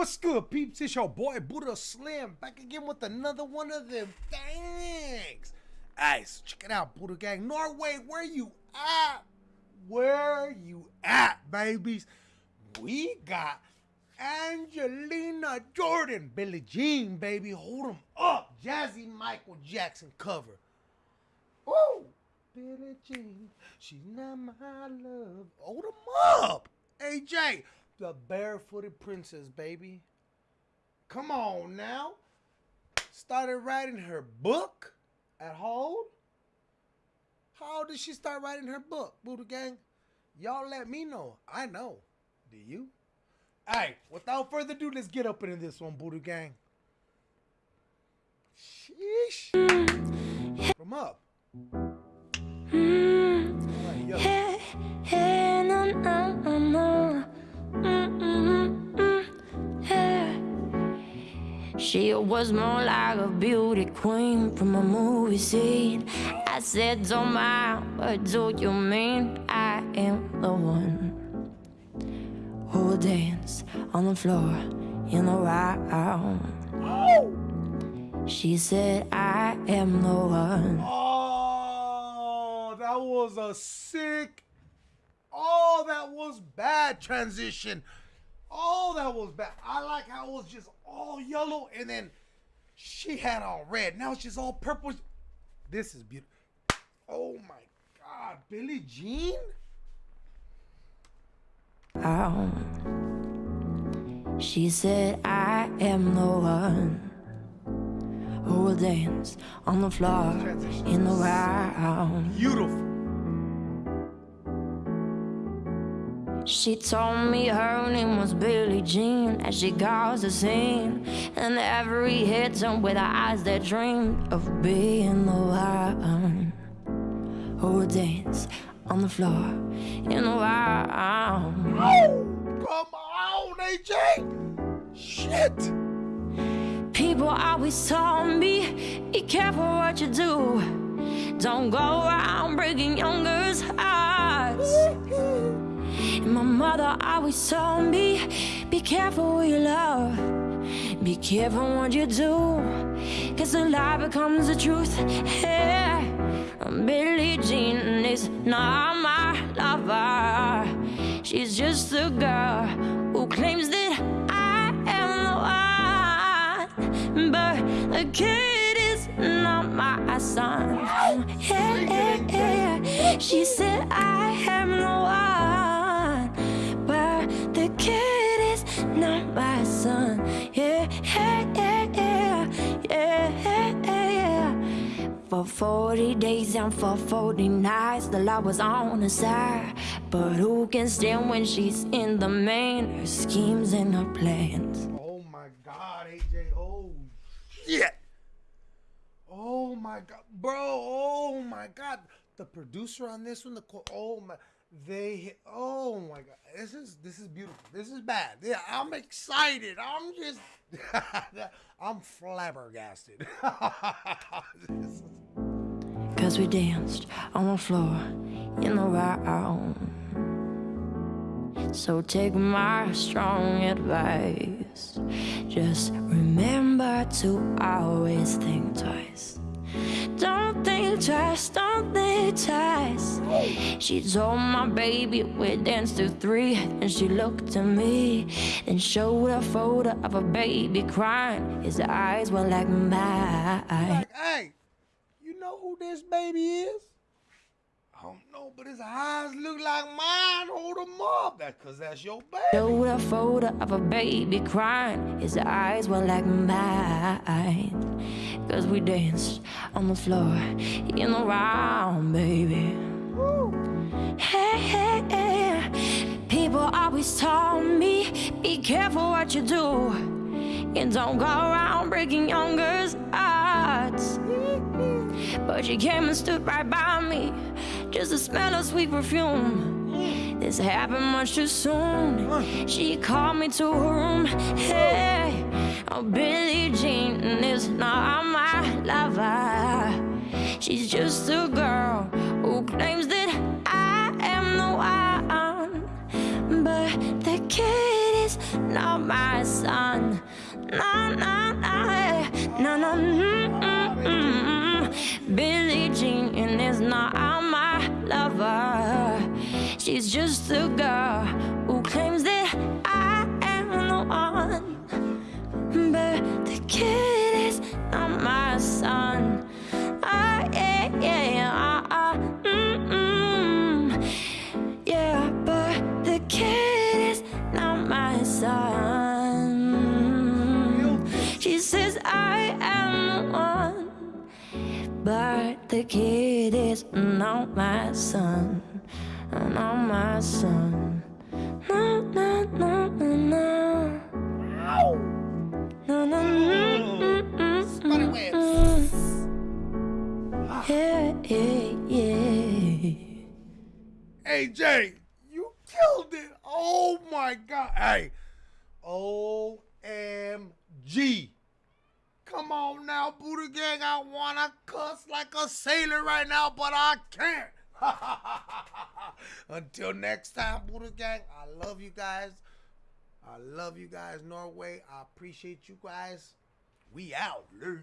What's good, peeps? It's your boy Buddha Slim back again with another one of them things. Guys, check it out, Buddha Gang. Norway, where you at? Where you at, babies? We got Angelina Jordan, Billie Jean, baby. Hold 'em up. Jazzy Michael Jackson cover. Woo! Billie Jean, she's not my love. Hold 'em up. AJ, the barefooted princess, baby. Come on now. Started writing her book at Hold. How did she start writing her book, Buddha Gang? Y'all let me know. I know. Do you? Hey, without further ado, let's get up into this one, Buddha Gang. Sheesh. From up. Mm-hmm. Alright, yo. She was more like a beauty queen from a movie scene. I said, Don't mind, what do you mean? I am the one who will dance on the floor in a round. She said, I am the one. Oh, that was a sick. Oh, that was bad transition. Oh, that was bad. I like how it was just all yellow and then she had all red. Now it's just all purple. This is beautiful. Oh my God, Billie Jean? Um, she said, I am the one who will dance on the floor in the round. Beautiful. She told me her name was Billie Jean as she caused a scene. And every hit turned with her eyes that dreamed of being the one who will dance on the floor in the round. Oh, come on, AJ. Shit. People always told me, be careful what you do. Don't go around breaking young my mother always told me, be careful who you love. Be careful what you do. Cause the lie becomes the truth. Yeah. Billie Jean is not my lover. She's just a girl who claims that I am the one. But the kid is not my son. Yeah, yeah, yeah. She said I not my son. Yeah, yeah, yeah, yeah, yeah, yeah. For 40 days and for 40 nights, the law was on her side. But who can stand when she's in the main? Her schemes and her plans. Oh my God, AJ. Oh shit. Oh my God, bro. Oh my God. The producer on this one, the co- oh my, they. Oh my God, this is this is beautiful. This is bad. Yeah, I'm excited. I'm just, I'm flabbergasted. Cause we danced on the floor in the round. So take my strong advice. Just remember to always think twice. Think twice, don't think twice. She told my baby we danced to three, and she looked at me and showed a photo of a baby crying. His eyes were like mine. like, hey, you know who this baby is? I don't know, but his eyes look like mine. Hold him up. That's because that's your baby. Showed a photo of a baby crying. His eyes were like mine. Cause we danced on the floor in the round, baby. Hey, hey, hey. People always told me, be careful what you do. And don't go around breaking young girls' hearts. But she came and stood right by me, just to smell of sweet perfume. This happened much too soon. She called me to her room. Hey, oh, Billie Jean is not lover. She's just a girl who claims that I am the one. But the kid is not my son. No, no, no, no, no. Mm. Billie Jean is not my lover. She's just a girl I am the one, but the kid is not my son. Not my son. No, no, no, no, no. No, no, mm, mm, mm, mm, mm. Yeah, yeah, yeah. AJ, you killed it. Oh my god. Hey. OMG. Come on now, Buddha Gang. I wanna cuss like a sailor right now, but I can't. Until next time, Buddha Gang, I love you guys. I love you guys, Norway. I appreciate you guys. We out, Luke.